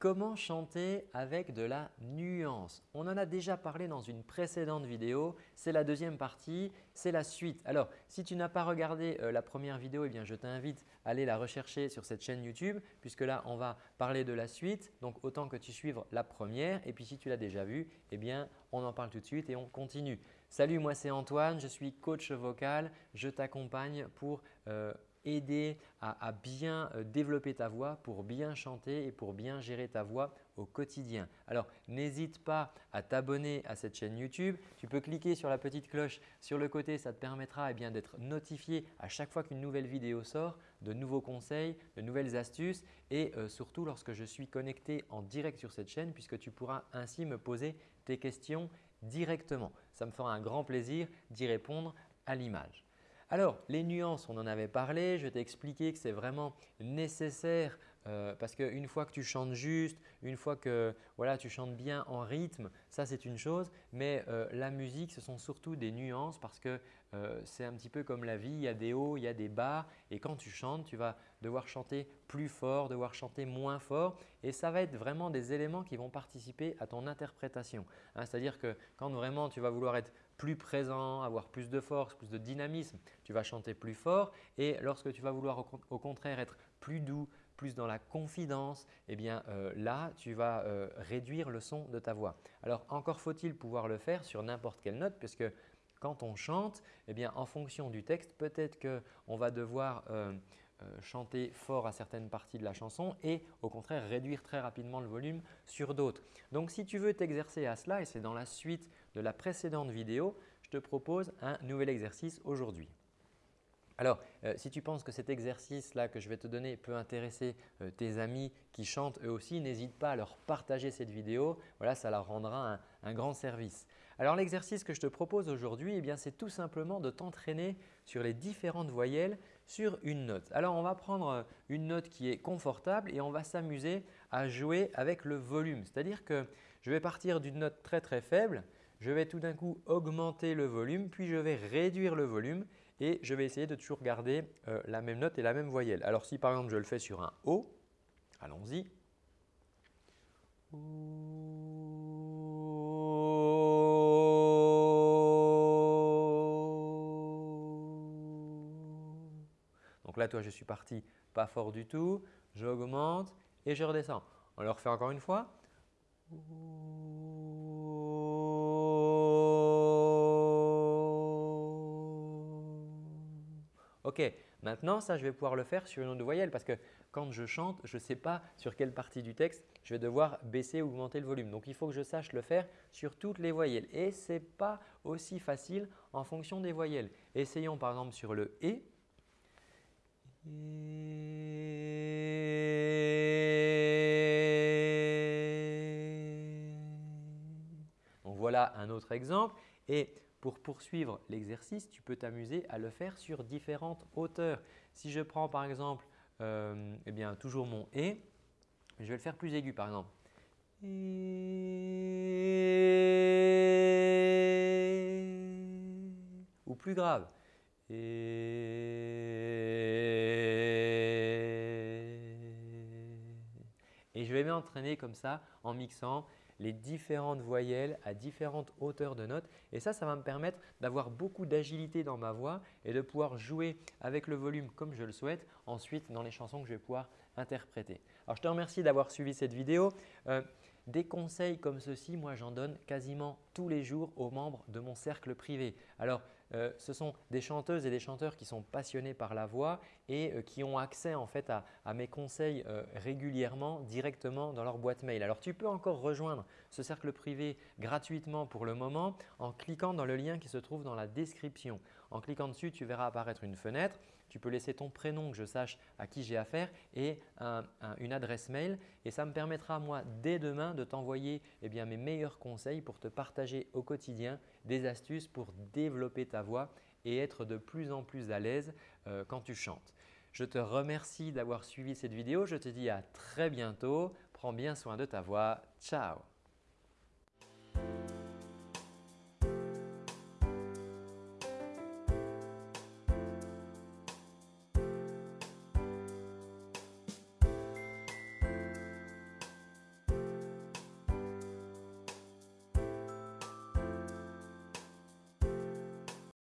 Comment chanter avec de la nuance On en a déjà parlé dans une précédente vidéo. C'est la deuxième partie, c'est la suite. Alors, si tu n'as pas regardé euh, la première vidéo, eh bien, je t'invite à aller la rechercher sur cette chaîne YouTube puisque là, on va parler de la suite. Donc, autant que tu suives la première. Et puis, si tu l'as déjà vue, eh bien, on en parle tout de suite et on continue. Salut, moi c'est Antoine, je suis coach vocal. Je t'accompagne pour euh, aider à, bien euh, développer ta voix pour bien chanter et pour bien gérer ta voix au quotidien. Alors, n'hésite pas à t'abonner à cette chaîne YouTube. Tu peux cliquer sur la petite cloche sur le côté, ça te permettra eh d'être notifié à chaque fois qu'une nouvelle vidéo sort, de nouveaux conseils, de nouvelles astuces et euh, surtout lorsque je suis connecté en direct sur cette chaîne puisque tu pourras ainsi me poser tes questions directement. Ça me fera un grand plaisir d'y répondre à l'image. Alors, les nuances, on en avait parlé. Je t'ai expliqué que c'est vraiment nécessaire euh, parce qu'une fois que tu chantes juste, une fois que voilà, tu chantes bien en rythme, ça c'est une chose. Mais euh, la musique, ce sont surtout des nuances parce que euh, c'est un petit peu comme la vie. Il y a des hauts, il y a des bas. Et quand tu chantes, tu vas devoir chanter plus fort, devoir chanter moins fort. Et ça va être vraiment des éléments qui vont participer à ton interprétation. Hein, c'est-à-dire que quand vraiment tu vas vouloir être plus présent, avoir plus de force, plus de dynamisme, tu vas chanter plus fort. Et lorsque tu vas vouloir au contraire être plus doux, plus dans la confidence, eh bien euh, là, tu vas euh, réduire le son de ta voix. Alors encore faut-il pouvoir le faire sur n'importe quelle note puisque quand on chante, eh bien, en fonction du texte, peut-être qu'on va devoir euh, chanter fort à certaines parties de la chanson et au contraire réduire très rapidement le volume sur d'autres. Donc si tu veux t'exercer à cela et c'est dans la suite de la précédente vidéo, je te propose un nouvel exercice aujourd'hui. Alors, euh, si tu penses que cet exercice-là que je vais te donner peut intéresser euh, tes amis qui chantent eux aussi, n'hésite pas à leur partager cette vidéo. Voilà, ça leur rendra un, grand service. Alors, l'exercice que je te propose aujourd'hui, eh c'est tout simplement de t'entraîner sur les différentes voyelles sur une note. Alors, on va prendre euh, une note qui est confortable et on va s'amuser à jouer avec le volume. C'est-à-dire que je vais partir d'une note très très faible je vais tout d'un coup augmenter le volume, puis je vais réduire le volume et je vais essayer de toujours garder euh, la même note et la même voyelle. Alors si par exemple je le fais sur un O, allons-y. Là, toi, je suis parti pas fort du tout. J'augmente et je redescends. On le refait encore une fois. Ok, maintenant ça je vais pouvoir le faire sur une autre voyelle parce que quand je chante, je ne sais pas sur quelle partie du texte je vais devoir baisser ou augmenter le volume. Donc il faut que je sache le faire sur toutes les voyelles et ce n'est pas aussi facile en fonction des voyelles. Essayons par exemple sur le « et ». Donc voilà un autre exemple. Et pour poursuivre l'exercice, tu peux t'amuser à le faire sur différentes hauteurs. Si je prends par exemple euh, eh bien, toujours mon « et », je vais le faire plus aigu par exemple. Ou plus grave. M'entraîner comme ça en mixant les différentes voyelles à différentes hauteurs de notes. Et ça, ça va me permettre d'avoir beaucoup d'agilité dans ma voix et de pouvoir jouer avec le volume comme je le souhaite ensuite dans les chansons que je vais pouvoir interpréter. Alors, je te remercie d'avoir suivi cette vidéo. Euh, des conseils comme ceci, moi j'en donne quasiment tous les jours aux membres de mon cercle privé. Alors, euh, ce sont des chanteuses et des chanteurs qui sont passionnés par la voix et euh, qui ont accès en fait à, mes conseils euh, régulièrement directement dans leur boîte mail. Alors, tu peux encore rejoindre ce cercle privé gratuitement pour le moment en cliquant dans le lien qui se trouve dans la description. En cliquant dessus, tu verras apparaître une fenêtre. Tu peux laisser ton prénom que je sache à qui j'ai affaire et une adresse mail et ça me permettra moi dès demain de t'envoyer eh mes meilleurs conseils pour te partager au quotidien des astuces pour développer ta voix et être de plus en plus à l'aise euh, quand tu chantes. Je te remercie d'avoir suivi cette vidéo. Je te dis à très bientôt. Prends bien soin de ta voix. Ciao